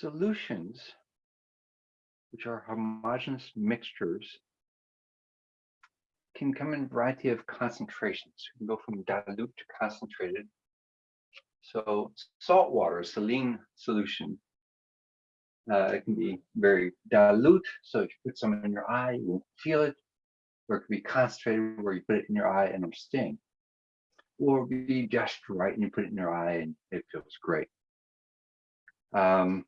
Solutions, which are homogeneous mixtures, can come in a variety of concentrations. You can go from dilute to concentrated. So salt water, saline solution, uh, it can be very dilute. So if you put some in your eye, you won't feel it. Or it can be concentrated where you put it in your eye and it'll sting. Or be just right and you put it in your eye and it feels great. Um,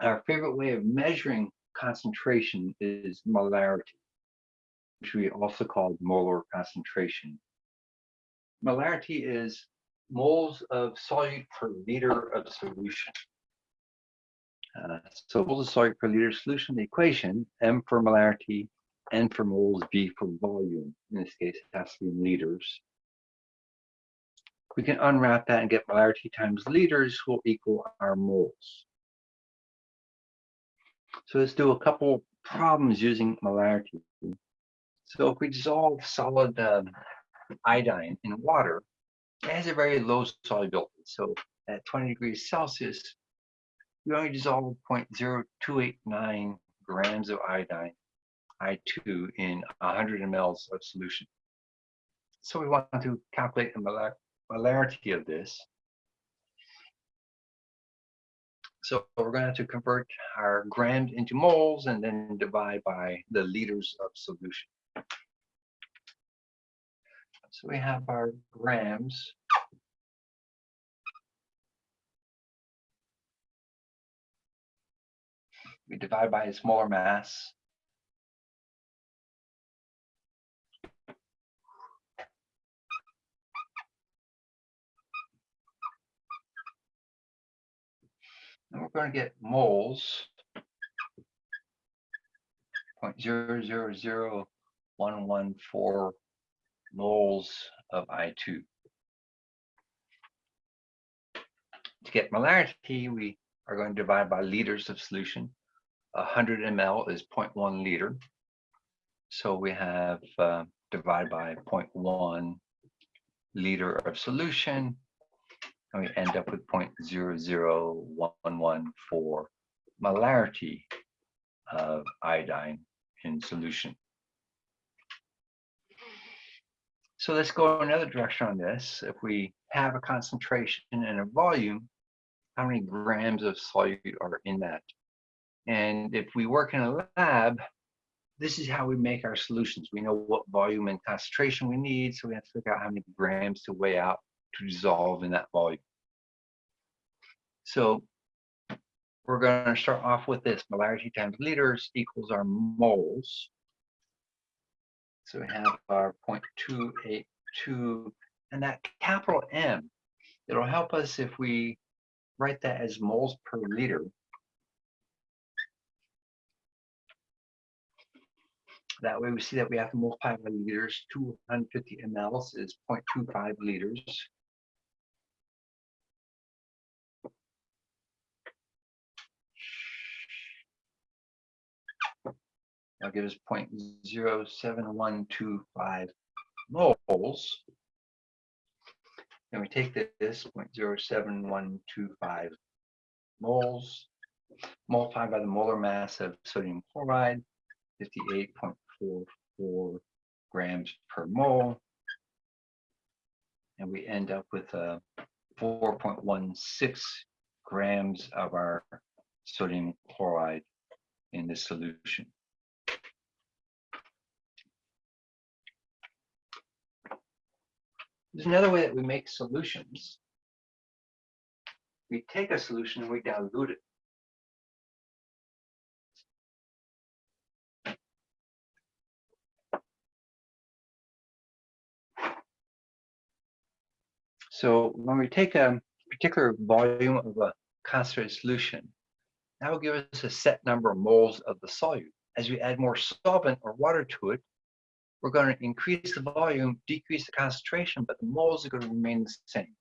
our favorite way of measuring concentration is molarity, which we also call molar concentration. Molarity is moles of solute per liter of solution. Uh, so moles of solute per liter solution, the equation, M for molarity, N for moles, V for volume. In this case, it has to be in liters. We can unwrap that and get molarity times liters will equal our moles. So let's do a couple problems using molarity. So if we dissolve solid um, iodine in water, it has a very low solubility. So at 20 degrees Celsius, we only dissolve 0.0289 grams of iodine, I2, in 100 ml of solution. So we want to calculate the molarity of this. So we're going to have to convert our grams into moles and then divide by the liters of solution. So we have our grams. We divide by its molar mass. And we're going to get moles, 0.000114 moles of I2. To get molarity, we are going to divide by liters of solution. 100 ml is 0.1 liter. So we have uh, divide by 0.1 liter of solution and we end up with 0.00114 molarity of iodine in solution. So let's go another direction on this. If we have a concentration and a volume, how many grams of solute are in that? And if we work in a lab, this is how we make our solutions. We know what volume and concentration we need, so we have to figure out how many grams to weigh out to dissolve in that volume. So we're going to start off with this molarity times liters equals our moles. So we have our 0.282 and that capital M, it'll help us if we write that as moles per liter. That way we see that we have to multiply by liters. 250 mLs is 0.25 liters. That'll give us 0.07125 moles. And we take this 0.07125 moles, multiplied by the molar mass of sodium chloride, 58.44 grams per mole. And we end up with uh, a 4.16 grams of our sodium chloride in this solution. There's another way that we make solutions. We take a solution and we dilute it. So when we take a particular volume of a concentrated solution, that will give us a set number of moles of the solute. As we add more solvent or water to it, we're going to increase the volume, decrease the concentration, but the moles are going to remain the same.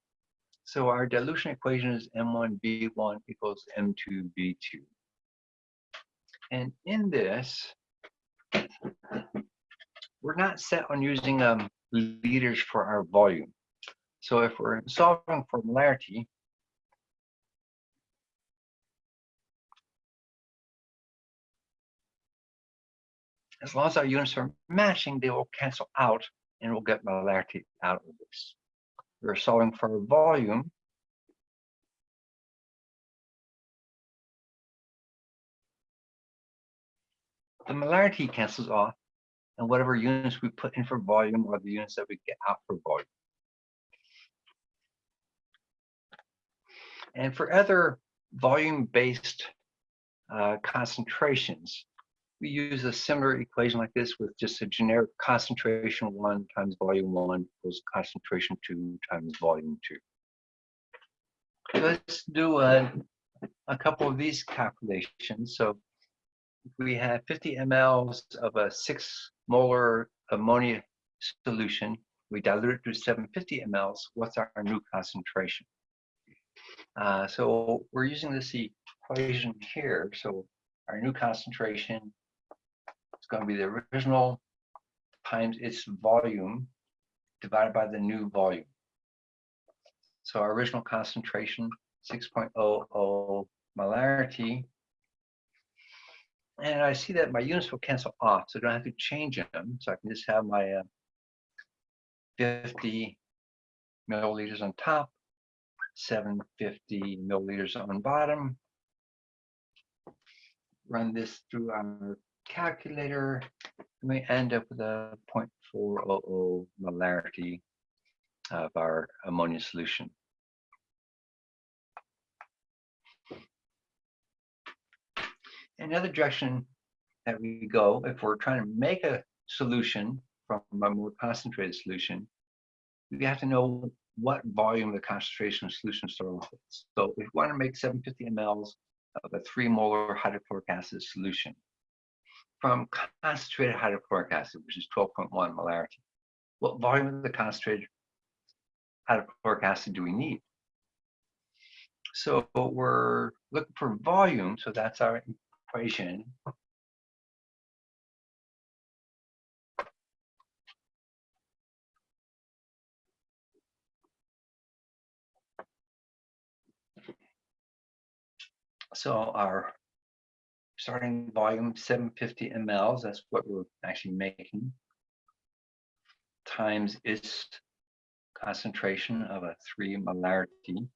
So our dilution equation is M1V1 equals M2V2. And in this, we're not set on using um, liters for our volume. So if we're solving for molarity, As long as our units are matching, they will cancel out and we'll get molarity out of this. We're solving for volume. The molarity cancels off and whatever units we put in for volume are the units that we get out for volume. And for other volume-based uh, concentrations, we use a similar equation like this with just a generic concentration one times volume one equals concentration two times volume two. Let's do a, a couple of these calculations. So we have 50 mLs of a six molar ammonia solution, we dilute it to 750 mLs, what's our new concentration? Uh, so we're using this equation here. So our new concentration is going to be the original times its volume divided by the new volume. So our original concentration, 6.00 molarity. And I see that my units will cancel off, so I don't have to change them. So I can just have my uh, 50 milliliters on top 750 milliliters on bottom. Run this through our calculator, we end up with a 0.400 molarity of our ammonia solution. Another direction that we go, if we're trying to make a solution from a more concentrated solution, we have to know what volume the concentration of solution start off with. So if we want to make 750 mLs of a three molar hydrochloric acid solution from concentrated hydrochloric acid, which is 12.1 molarity, what volume of the concentrated hydrochloric acid do we need? So we're looking for volume, so that's our equation. So our starting volume 750 mLs, that's what we're actually making, times its concentration of a three molarity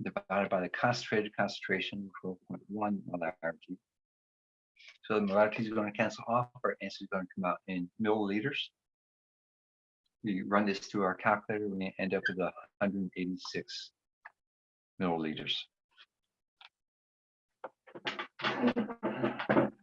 divided by the concentrated concentration, 12.1 molarity. So the molarity is going to cancel off, our answer is going to come out in milliliters. We run this through our calculator, we end up with 186 milliliters. Thank you.